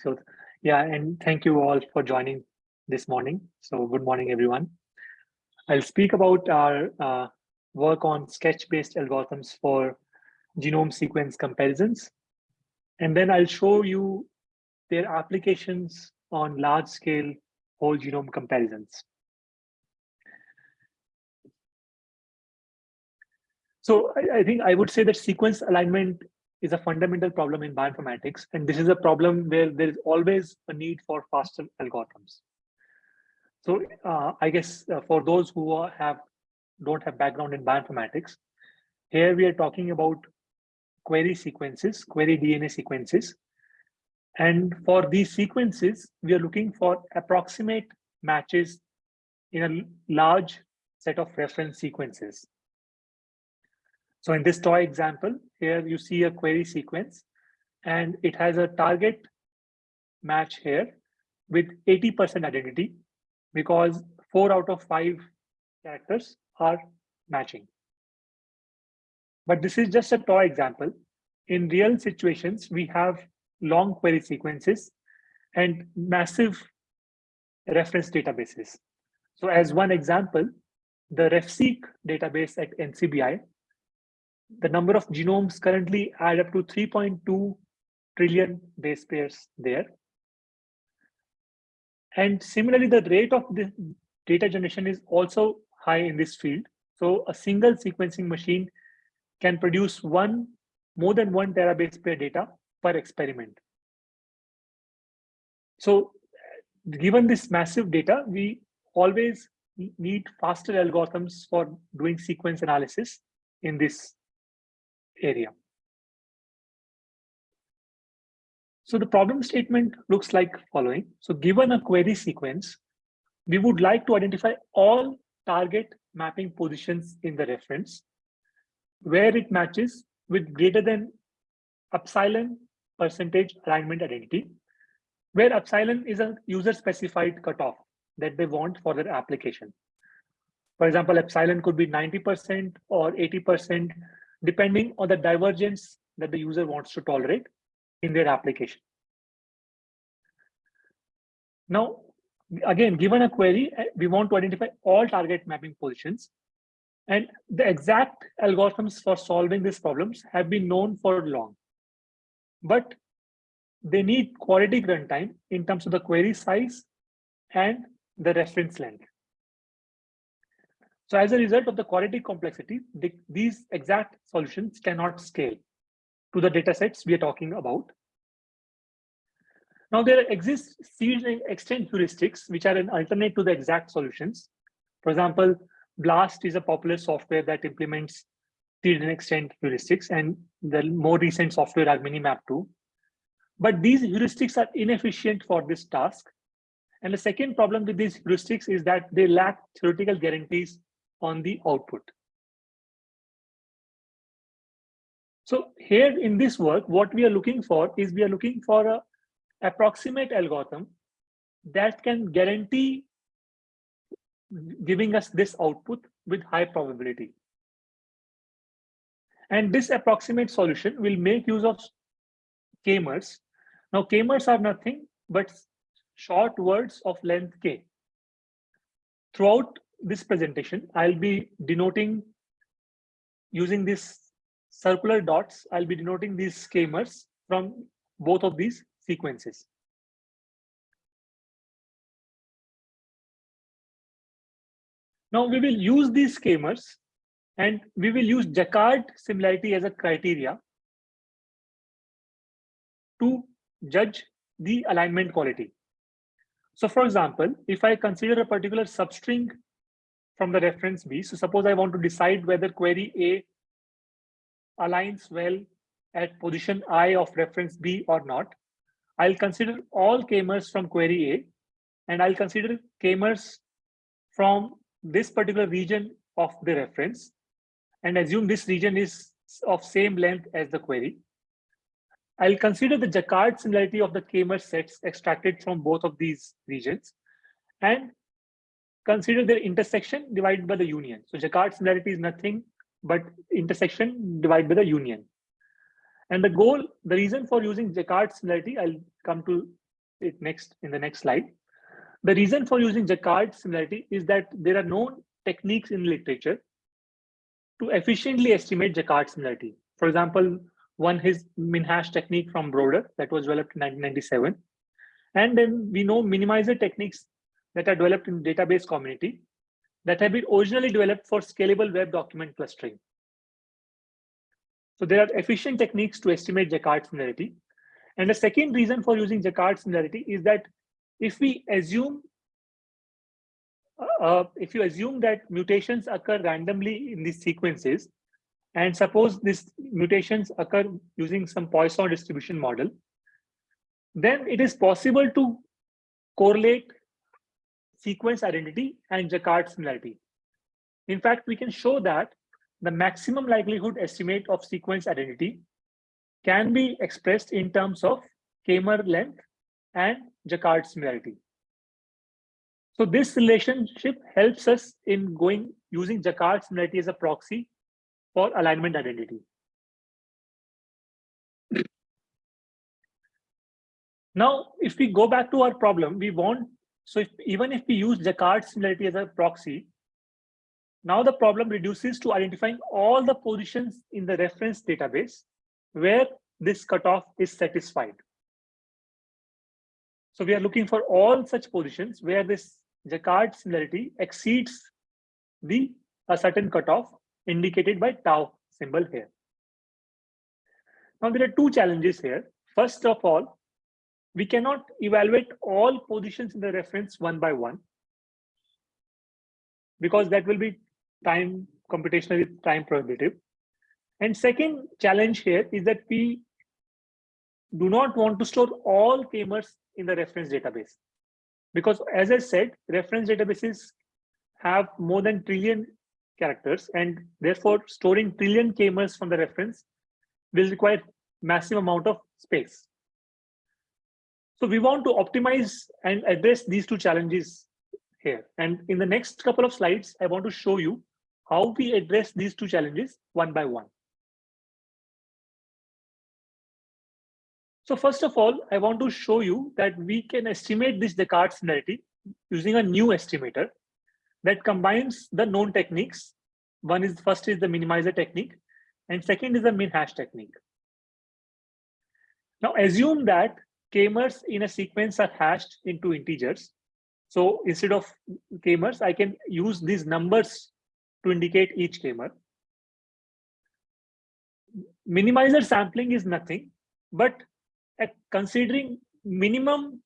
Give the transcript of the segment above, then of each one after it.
so yeah, and thank you all for joining this morning. So good morning, everyone. I'll speak about our uh, work on sketch-based algorithms for genome sequence comparisons. And then I'll show you their applications on large-scale whole genome comparisons. So I, I, think I would say that sequence alignment is a fundamental problem in bioinformatics. And this is a problem where there is always a need for faster algorithms. So uh, I guess uh, for those who have don't have background in bioinformatics, here we are talking about query sequences, query DNA sequences. And for these sequences, we are looking for approximate matches in a large set of reference sequences. So in this toy example, here you see a query sequence and it has a target match here with 80% identity because four out of five characters are matching. But this is just a toy example. In real situations, we have long query sequences and massive reference databases. So as one example, the RefSeq database at NCBI, the number of genomes currently add up to 3.2 trillion base pairs there. And similarly, the rate of the data generation is also high in this field. So a single sequencing machine can produce one more than one terabase pair data per experiment. So given this massive data, we always need faster algorithms for doing sequence analysis in this area. So the problem statement looks like following. So given a query sequence, we would like to identify all target mapping positions in the reference where it matches with greater than epsilon percentage alignment identity, where epsilon is a user specified cutoff that they want for their application. For example, epsilon could be 90% or 80%, depending on the divergence that the user wants to tolerate in their application. Now, again, given a query, eh, we want to identify all target mapping positions. And the exact algorithms for solving these problems have been known for long. But they need quadratic runtime in terms of the query size and the reference length. So as a result of the quadratic complexity, the, these exact solutions cannot scale to the data sets we are talking about. Now there exist seed and extend heuristics, which are an alternate to the exact solutions. For example, BLAST is a popular software that implements seed and extend heuristics, and the more recent software are Minimap2. But these heuristics are inefficient for this task. And the second problem with these heuristics is that they lack theoretical guarantees on the output. So here in this work, what we are looking for is we are looking for a approximate algorithm that can guarantee giving us this output with high probability. And this approximate solution will make use of k-mers. Now k-mers are nothing but short words of length k. Throughout this presentation, I'll be denoting using these circular dots, I'll be denoting these k-mers from both of these sequences. Now we will use these k-mers and we will use Jaccard similarity as a criteria to judge the alignment quality. So for example, if I consider a particular substring from the reference B, so suppose I want to decide whether query A aligns well at position I of reference B or not, I'll consider all k-mers from query A, and I'll consider k-mers from this particular region of the reference, and assume this region is of same length as the query. I'll consider the Jaccard similarity of the k-mer sets extracted from both of these regions, and consider their intersection divided by the union. So Jaccard similarity is nothing but intersection divided by the union. And the goal, the reason for using Jaccard similarity, I'll come to it next in the next slide. The reason for using Jaccard similarity is that there are known techniques in literature to efficiently estimate Jaccard similarity. For example, one is min-hash technique from Broder that was developed in 1997. And then we know minimizer techniques that are developed in database community that have been originally developed for scalable web document clustering. So there are efficient techniques to estimate Jaccard similarity. And the second reason for using Jaccard similarity is that if we assume uh, uh, if you assume that mutations occur randomly in these sequences, and suppose these mutations occur using some Poisson distribution model, then it is possible to correlate sequence identity and Jaccard similarity. In fact, we can show that the maximum likelihood estimate of sequence identity can be expressed in terms of k-mer length and Jaccard similarity. So this relationship helps us in going using Jaccard similarity as a proxy for alignment identity. Now, if we go back to our problem, we want, so if, even if we use Jaccard similarity as a proxy, now the problem reduces to identifying all the positions in the reference database where this cutoff is satisfied. So we are looking for all such positions where this Jaccard similarity exceeds the a certain cutoff indicated by tau symbol here. Now there are two challenges here. First of all, we cannot evaluate all positions in the reference one by one because that will be time computationally time prohibitive. And second challenge here is that we do not want to store all k-mers in the reference database. Because as I said, reference databases have more than trillion characters and therefore storing trillion k-mers from the reference will require massive amount of space. So we want to optimize and address these two challenges here. And in the next couple of slides, I want to show you how we address these two challenges one by one. So first of all, I want to show you that we can estimate this Jaccard similarity using a new estimator that combines the known techniques. One is first is the minimizer technique, and second is the min hash technique. Now assume that k-mers in a sequence are hashed into integers. So instead of k-mers, I can use these numbers to indicate each k-mer. Minimizer sampling is nothing, but considering minimum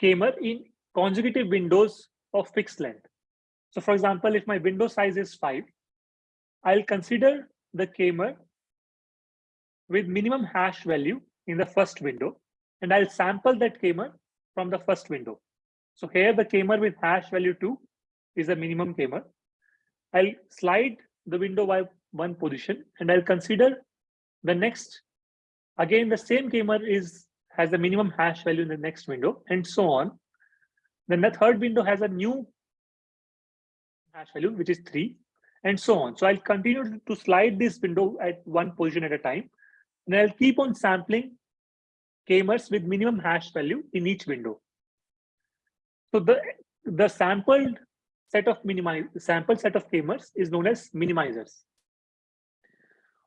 k-mer in consecutive windows of fixed length. So for example, if my window size is five, I'll consider the k-mer with minimum hash value in the first window, and I'll sample that k-mer from the first window. So here the k-mer with hash value two is the minimum k-mer. I'll slide the window by one position and I'll consider the next Again, the same k-mer is has the minimum hash value in the next window and so on. Then the third window has a new hash value, which is three and so on. So I'll continue to slide this window at one position at a time. And I'll keep on sampling k-mers with minimum hash value in each window. So the, the sampled set of minimize sample set of k-mers is known as minimizers.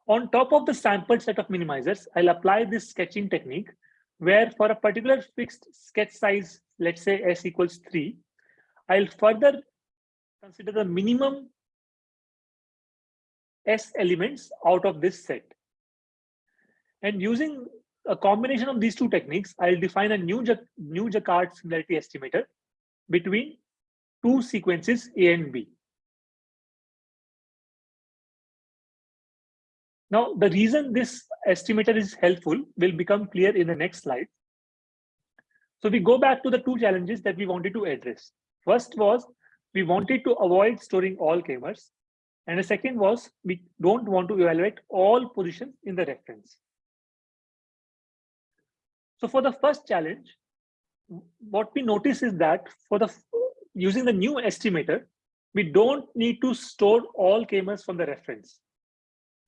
On top of the sampled set of minimizers, I'll apply this sketching technique where for a particular fixed sketch size, let's say s equals 3, I'll further consider the minimum s elements out of this set. And using a combination of these two techniques, I'll define a new, new Jaccard similarity estimator between two sequences A and B. Now, the reason this estimator is helpful will become clear in the next slide. So we go back to the two challenges that we wanted to address. First was we wanted to avoid storing all k-mers. And the second was we don't want to evaluate all positions in the reference. So for the first challenge, what we notice is that for the using the new estimator, we don't need to store all k-mers from the reference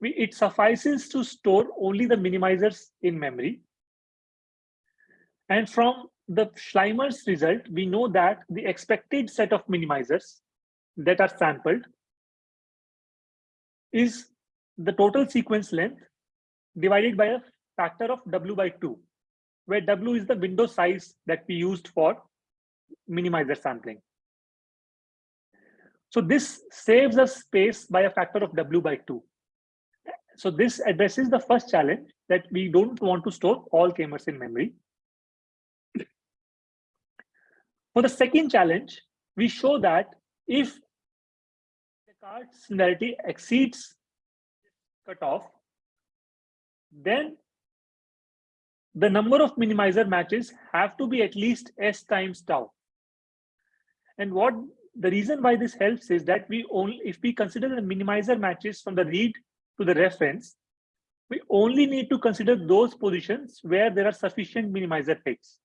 we, it suffices to store only the minimizers in memory. And from the Schleimer's result, we know that the expected set of minimizers that are sampled is the total sequence length divided by a factor of W by two, where W is the window size that we used for minimizer sampling. So this saves us space by a factor of W by two. So this addresses the first challenge that we don't want to store all k-mers in memory. For the second challenge, we show that if the card similarity exceeds cutoff, then the number of minimizer matches have to be at least s times tau. And what the reason why this helps is that we only, if we consider the minimizer matches from the read to the reference, we only need to consider those positions where there are sufficient minimizer hits.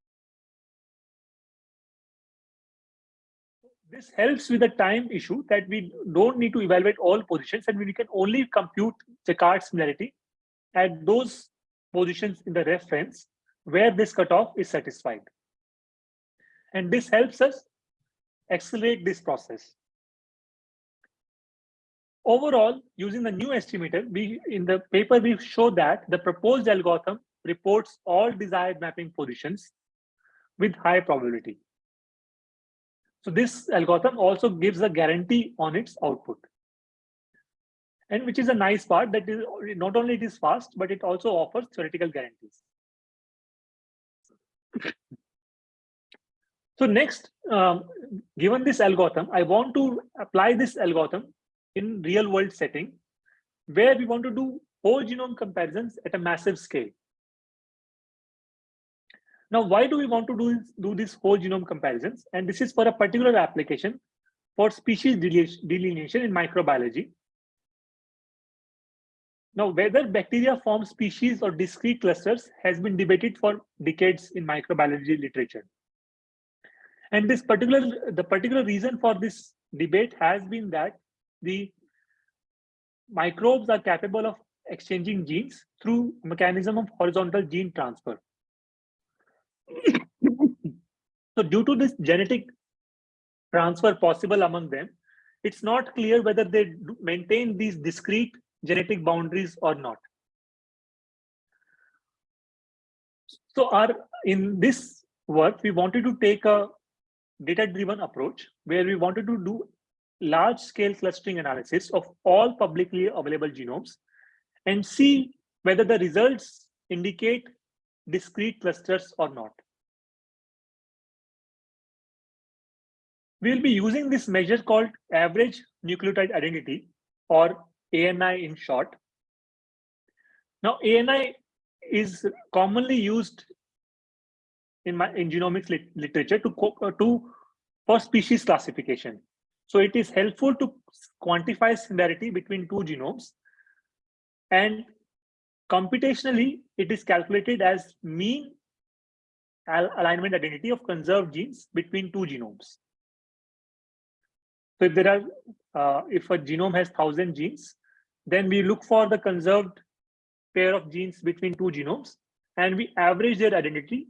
This helps with the time issue that we don't need to evaluate all positions and we can only compute Jaccard similarity at those positions in the reference where this cutoff is satisfied. And this helps us accelerate this process. Overall, using the new estimator, we in the paper we show that the proposed algorithm reports all desired mapping positions with high probability. So this algorithm also gives a guarantee on its output. And which is a nice part that is not only it is fast, but it also offers theoretical guarantees. So next, um, given this algorithm, I want to apply this algorithm in real world setting where we want to do whole genome comparisons at a massive scale. Now, why do we want to do, do this whole genome comparisons? And this is for a particular application for species delineation in microbiology. Now, whether bacteria form species or discrete clusters has been debated for decades in microbiology literature. And this particular, the particular reason for this debate has been that the microbes are capable of exchanging genes through mechanism of horizontal gene transfer. so due to this genetic transfer possible among them, it's not clear whether they maintain these discrete genetic boundaries or not. So our in this work, we wanted to take a data-driven approach where we wanted to do large-scale clustering analysis of all publicly available genomes and see whether the results indicate discrete clusters or not. We'll be using this measure called average nucleotide identity or ANI in short. Now ANI is commonly used in my in genomics lit literature to uh, to for species classification. So it is helpful to quantify similarity between two genomes, and computationally it is calculated as mean alignment identity of conserved genes between two genomes. So if there are uh, if a genome has thousand genes, then we look for the conserved pair of genes between two genomes and we average their identity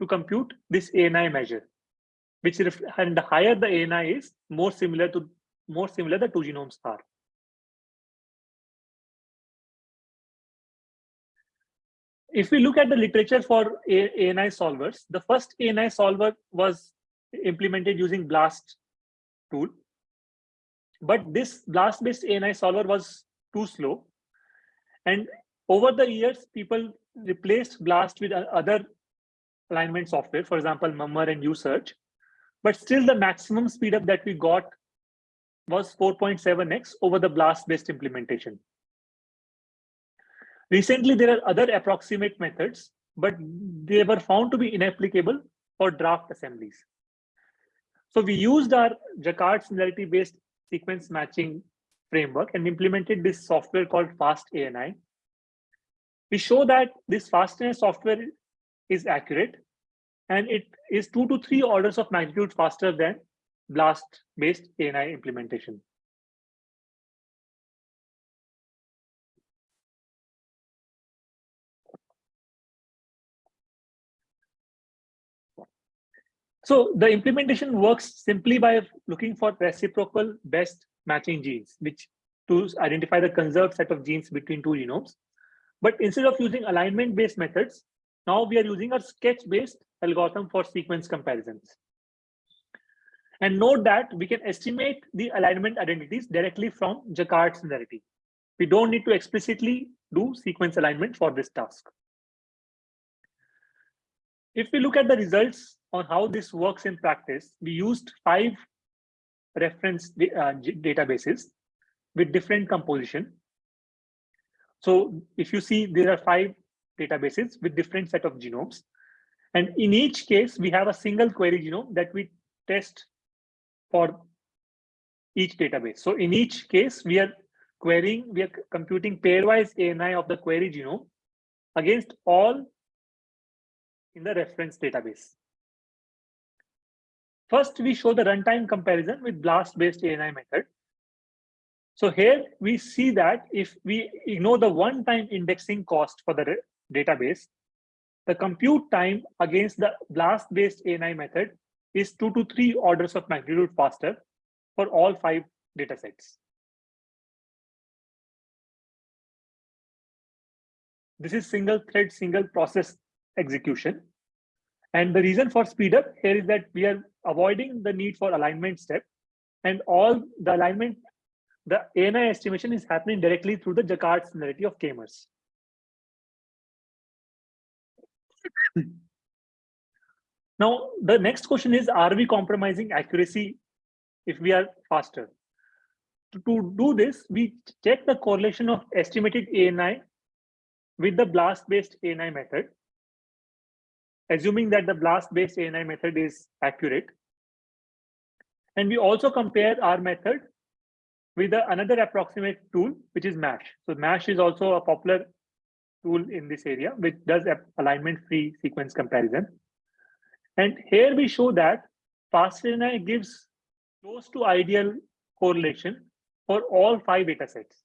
to compute this ANI measure, which and the higher the ANI is, more similar to more similar the two genomes are. If we look at the literature for ANI solvers, the first ANI solver was implemented using BLAST tool. But this BLAST-based ANI solver was too slow. And over the years, people replaced BLAST with other alignment software, for example, Mummer and USearch. But still the maximum speedup that we got was 4.7x over the BLAST-based implementation. Recently, there are other approximate methods, but they were found to be inapplicable for draft assemblies. So we used our Jaccard similarity-based sequence matching framework and implemented this software called FastANI. We show that this FastANI software is accurate and it is two to three orders of magnitude faster than BLAST based ANI implementation. So the implementation works simply by looking for reciprocal best matching genes, which to identify the conserved set of genes between two genomes. But instead of using alignment-based methods, now we are using a sketch-based algorithm for sequence comparisons. And note that we can estimate the alignment identities directly from Jaccard similarity. We don't need to explicitly do sequence alignment for this task. If we look at the results on how this works in practice, we used five reference uh, databases with different composition. So if you see, there are five databases with different set of genomes. And in each case, we have a single query genome that we test for each database. So in each case, we are querying, we are computing pairwise ANI of the query genome against all in the reference database. First, we show the runtime comparison with BLAST-based ANI method. So here we see that if we ignore the one-time indexing cost for the database, the compute time against the BLAST-based ANI method is two to three orders of magnitude faster for all five datasets. This is single thread, single process execution. And the reason for speed up here is that we are avoiding the need for alignment step and all the alignment, the ANI estimation is happening directly through the Jaccard similarity of k-mers. Now, the next question is, are we compromising accuracy if we are faster? To, to do this, we check the correlation of estimated ANI with the BLAST-based ANI method, assuming that the BLAST-based ANI method is accurate. And we also compare our method with another approximate tool, which is MASH. So MASH is also a popular tool in this area, which does alignment-free sequence comparison. And here we show that FastANI gives close to ideal correlation for all five data sets.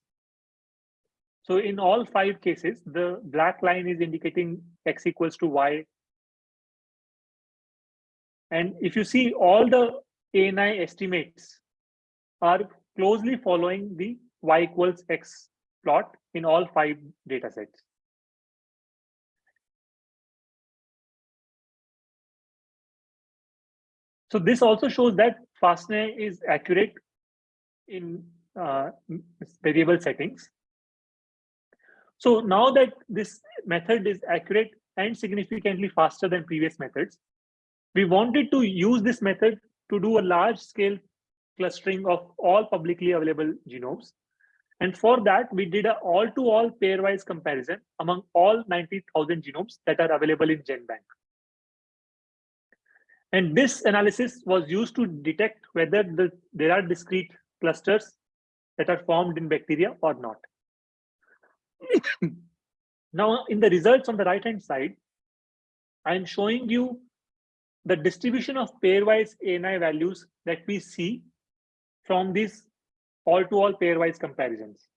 So in all five cases, the black line is indicating x equals to y. And if you see all the ANI estimates are closely following the y equals x plot in all five data sets. So this also shows that FastANI is accurate in uh, variable settings. So now that this method is accurate and significantly faster than previous methods, we wanted to use this method to do a large scale clustering of all publicly available genomes. And for that, we did an all-to-all pairwise comparison among all 90,000 genomes that are available in GenBank. And this analysis was used to detect whether the, there are discrete clusters that are formed in bacteria or not. now, in the results on the right-hand side, I'm showing you the distribution of pairwise ANI values that we see from these all-to-all -all pairwise comparisons.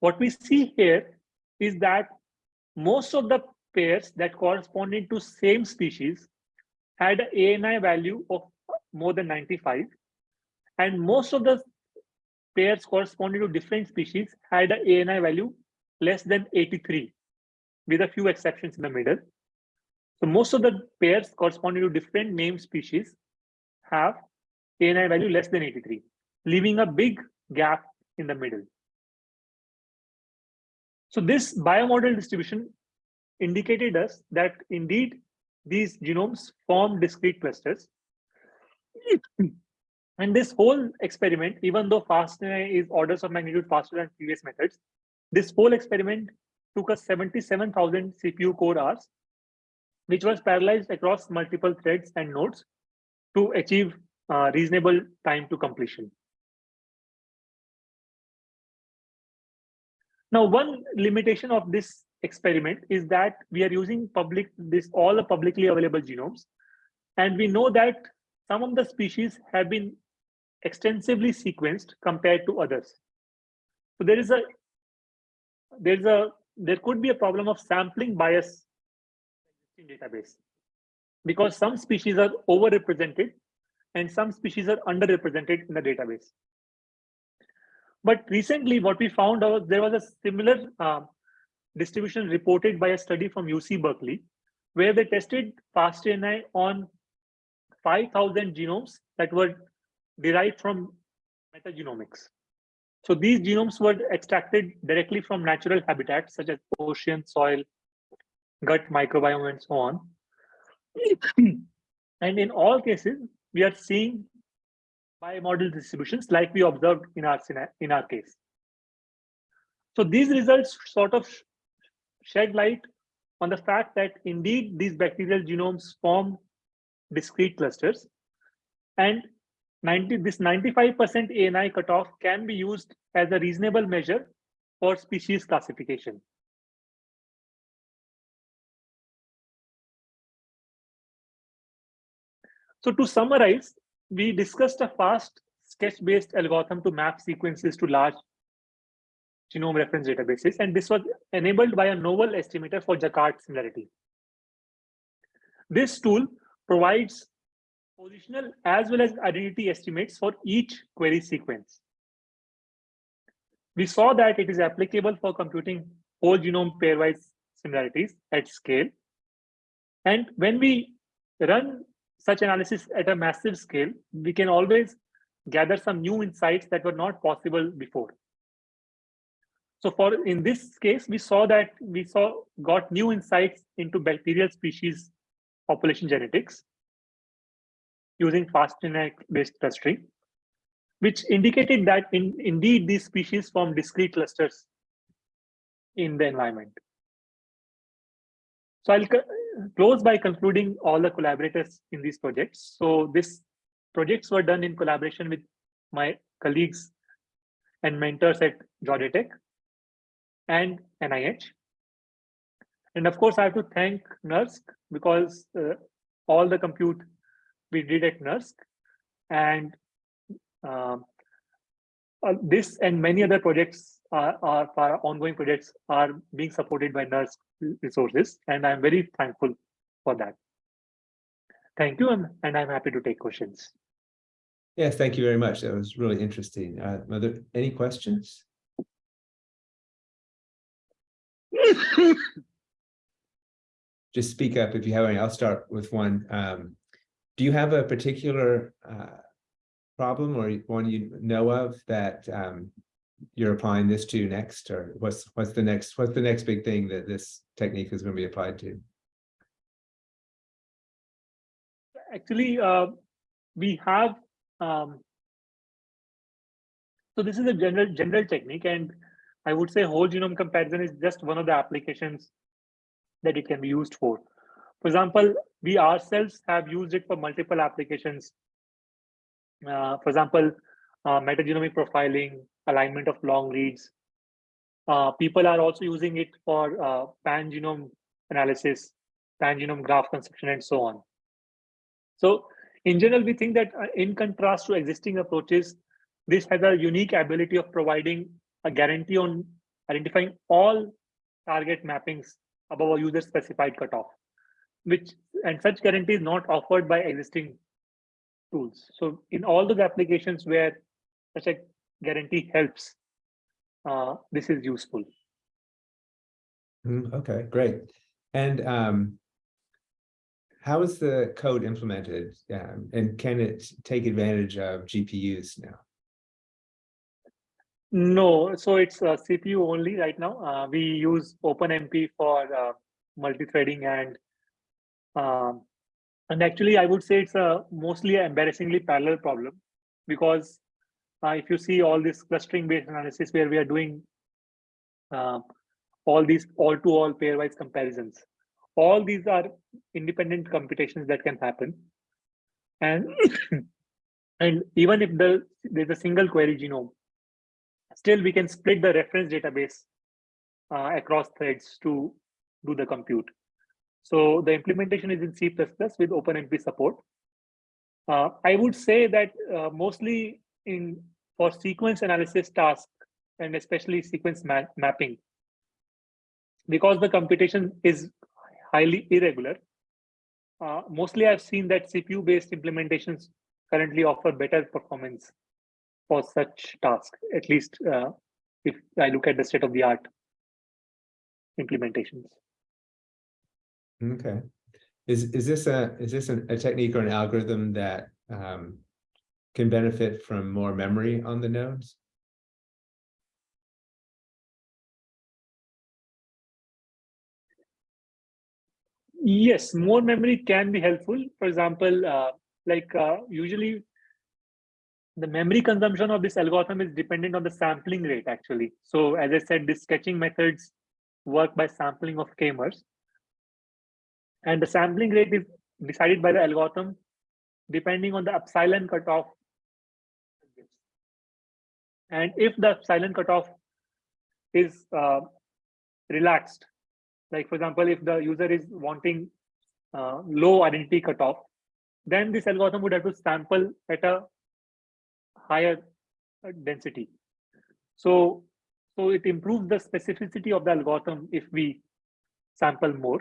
What we see here is that most of the pairs that corresponding to same species had an ANI value of more than 95. And most of the pairs corresponding to different species had an ANI value less than 83, with a few exceptions in the middle. So most of the pairs corresponding to different named species have ANI value less than 83, leaving a big gap in the middle. So this bimodal distribution indicated us that indeed these genomes form discrete clusters. and this whole experiment, even though FastANI is orders of magnitude faster than previous methods, this whole experiment took us 77,000 CPU core hours, which was parallelized across multiple threads and nodes to achieve uh, reasonable time to completion. Now, one limitation of this experiment is that we are using public this all the publicly available genomes and we know that some of the species have been extensively sequenced compared to others so there is a there's a there could be a problem of sampling bias in database because some species are overrepresented and some species are underrepresented in the database. But recently, what we found out, there was a similar uh, distribution reported by a study from UC Berkeley, where they tested FastANI on 5,000 genomes that were derived from metagenomics. So these genomes were extracted directly from natural habitats such as ocean, soil, gut microbiome, and so on. and in all cases, we are seeing bimodal distributions like we observed in our, in our case. So these results sort of shed light on the fact that indeed these bacterial genomes form discrete clusters and 90 this 95% ANI cutoff can be used as a reasonable measure for species classification. So to summarize, we discussed a fast sketch-based algorithm to map sequences to large genome reference databases, and this was enabled by a novel estimator for Jaccard similarity. This tool provides positional as well as identity estimates for each query sequence. We saw that it is applicable for computing whole genome pairwise similarities at scale. And when we run such analysis at a massive scale, we can always gather some new insights that were not possible before. So for in this case, we saw that we saw got new insights into bacterial species population genetics using FastANI based clustering, which indicated that in, indeed these species form discrete clusters in the environment. So I'll close by concluding all the collaborators in these projects. So these projects were done in collaboration with my colleagues and mentors at Georgia Tech and NIH. And of course, I have to thank NERSC because uh, all the compute we did at NERSC and um, uh, this and many other projects are, are ongoing projects are being supported by NERSC resources, and I'm very thankful for that. Thank you, and I'm happy to take questions. Yes, thank you very much. That was really interesting. Uh, are there any questions? Just speak up if you have any. I'll start with one. Um, do you have a particular uh, problem or one you know of that um, you're applying this to next, or what's what's the next what's the next big thing that this technique is going to be applied to? Actually, uh, we have um, so this is a general general technique, and I would say whole genome comparison is just one of the applications that it can be used for. For example, we ourselves have used it for multiple applications. Uh, for example, uh, metagenomic profiling, alignment of long reads. Uh, people are also using it for uh, pan-genome analysis, pan-genome graph construction, and so on. So in general, we think that uh, in contrast to existing approaches, this has a unique ability of providing a guarantee on identifying all target mappings above a user specified cutoff, which and such guarantee is not offered by existing tools. So in all those applications where such a guarantee helps, uh, this is useful. Mm, okay, great. And um, how is the code implemented um, and can it take advantage of GPUs now? No, so it's uh, CPU only right now. Uh, we use OpenMP for uh, multi-threading and um, and actually I would say it's a mostly an embarrassingly parallel problem because uh, if you see all this clustering based analysis where we are doing uh, all these all-to-all pairwise comparisons, all these are independent computations that can happen. And, and even if the, there's a single query genome, still we can split the reference database uh, across threads to do the compute. So the implementation is in C++ with OpenMP support. Uh, I would say that uh, mostly in for sequence analysis task and especially sequence ma mapping, because the computation is highly irregular, uh, mostly I've seen that CPU-based implementations currently offer better performance for such tasks, at least uh, if I look at the state of the art implementations. Okay. Is, is this a, is this a technique or an algorithm that um, can benefit from more memory on the nodes? Yes, more memory can be helpful. For example, uh, like uh, usually the memory consumption of this algorithm is dependent on the sampling rate actually. So as I said, these sketching methods work by sampling of k-mers. And the sampling rate is decided by the algorithm depending on the epsilon cutoff. And if the epsilon cutoff is uh, relaxed, like for example, if the user is wanting uh, low identity cutoff, then this algorithm would have to sample at a higher uh, density. So, so it improves the specificity of the algorithm if we sample more.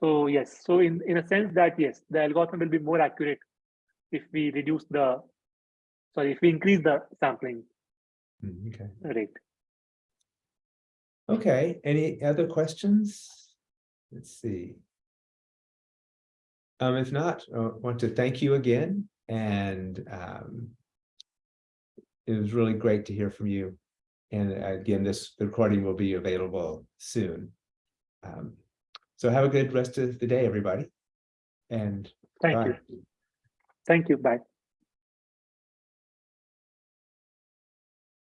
So yes, so in, in a sense that yes, the algorithm will be more accurate if we reduce the, sorry, if we increase the sampling Okay, rate. okay, any other questions? Let's see. Um, if not, I want to thank you again and um. It was really great to hear from you. And again, this the recording will be available soon. Um, so have a good rest of the day, everybody. And Thank bye. you. Thank you. Bye.